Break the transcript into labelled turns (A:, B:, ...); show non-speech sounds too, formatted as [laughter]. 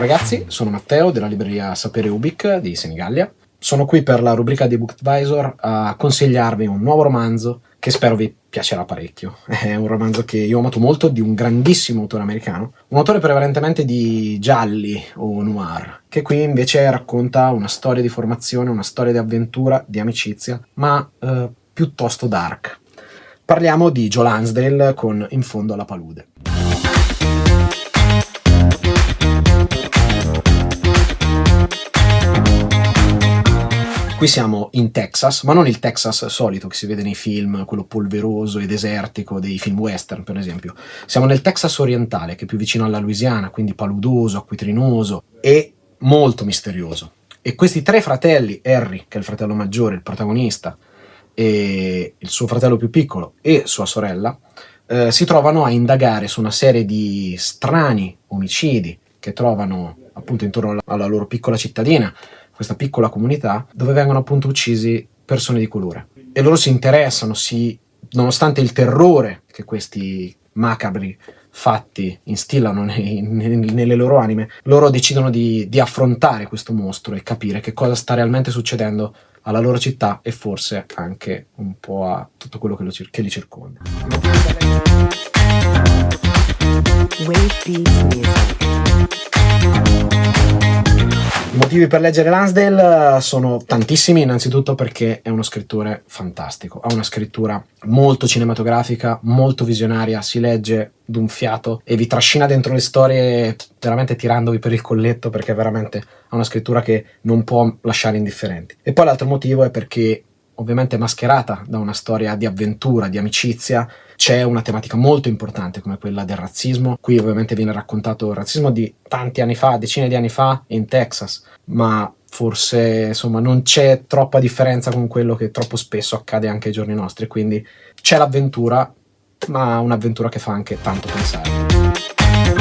A: ragazzi, sono Matteo della libreria Sapere Ubic di Senigallia. Sono qui per la rubrica di Book Advisor a consigliarvi un nuovo romanzo che spero vi piacerà parecchio. [laughs] È un romanzo che io ho amato molto, di un grandissimo autore americano, un autore prevalentemente di gialli o noir, che qui invece racconta una storia di formazione, una storia di avventura, di amicizia, ma eh, piuttosto dark. Parliamo di Joe Lansdale con In fondo alla palude. Qui siamo in Texas, ma non il Texas solito che si vede nei film, quello polveroso e desertico dei film western, per esempio. Siamo nel Texas orientale, che è più vicino alla Louisiana, quindi paludoso, acquitrinoso e molto misterioso. E questi tre fratelli, Harry, che è il fratello maggiore, il protagonista, e il suo fratello più piccolo e sua sorella, eh, si trovano a indagare su una serie di strani omicidi che trovano appunto intorno alla loro piccola cittadina, questa piccola comunità, dove vengono appunto uccisi persone di colore. E loro si interessano, si, nonostante il terrore che questi macabri fatti instillano nei, nei, nelle loro anime, loro decidono di, di affrontare questo mostro e capire che cosa sta realmente succedendo alla loro città e forse anche un po' a tutto quello che, lo, che li circonda. I motivi per leggere Lansdale sono tantissimi, innanzitutto perché è uno scrittore fantastico, ha una scrittura molto cinematografica, molto visionaria, si legge d'un fiato e vi trascina dentro le storie veramente tirandovi per il colletto perché veramente ha una scrittura che non può lasciare indifferenti. E poi l'altro motivo è perché ovviamente mascherata da una storia di avventura, di amicizia, c'è una tematica molto importante come quella del razzismo. Qui ovviamente viene raccontato il razzismo di tanti anni fa, decine di anni fa, in Texas, ma forse insomma non c'è troppa differenza con quello che troppo spesso accade anche ai giorni nostri, quindi c'è l'avventura, ma un'avventura che fa anche tanto pensare.